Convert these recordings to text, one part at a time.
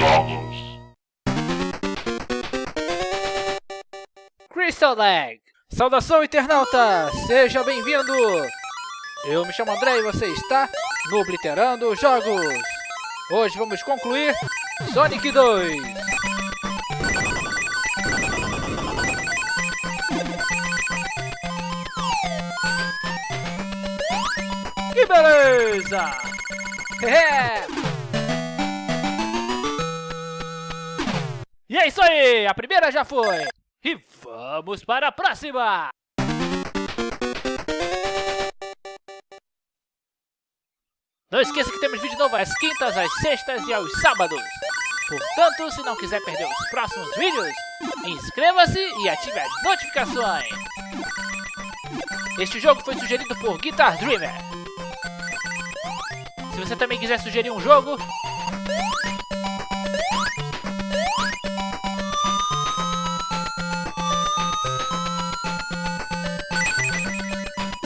Jogos. Crystal Lag! Saudação, internauta! Seja bem-vindo! Eu me chamo André e você está no Obliterando Jogos! Hoje vamos concluir Sonic 2! Que beleza! É. E é isso aí! A primeira já foi! E vamos para a próxima! Não esqueça que temos vídeo novo às quintas, às sextas e aos sábados. Portanto, se não quiser perder os próximos vídeos, inscreva-se e ative as notificações. Este jogo foi sugerido por Guitar Dreamer. Se você também quiser sugerir um jogo,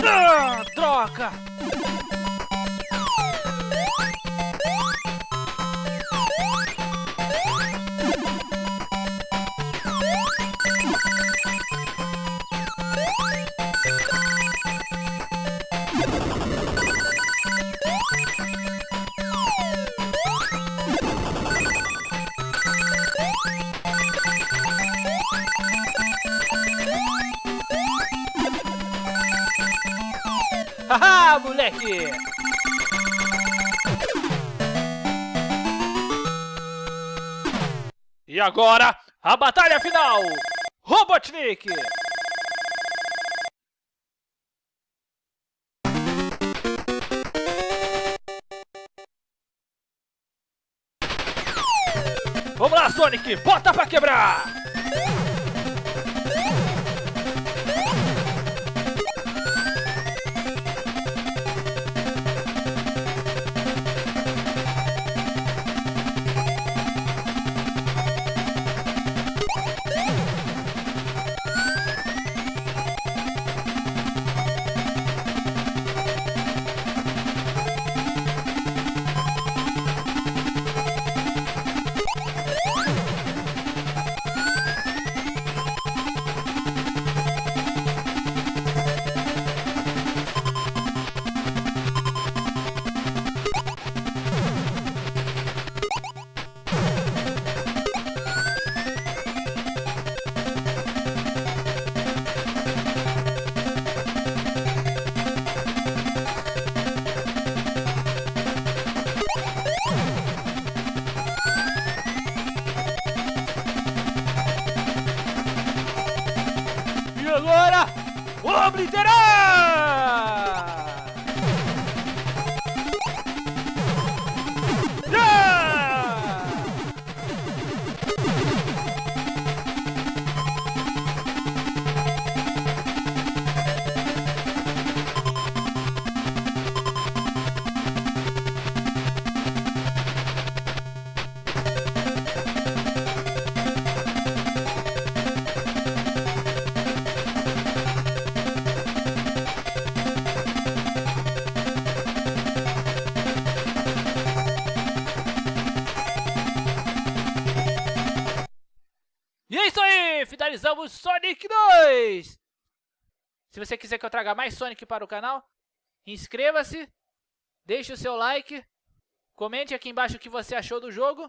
Ah! Haha, moleque! E agora, a batalha final! Robotnik! Vamos lá, Sonic! Bota pra quebrar! Agora, obliterar! Finalizamos Sonic 2! Se você quiser que eu traga mais Sonic para o canal, inscreva-se, deixe o seu like, comente aqui embaixo o que você achou do jogo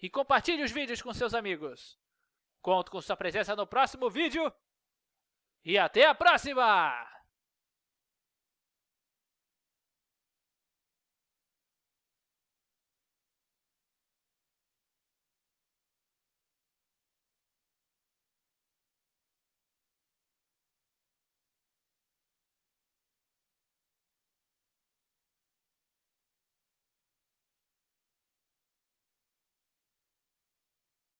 e compartilhe os vídeos com seus amigos. Conto com sua presença no próximo vídeo e até a próxima!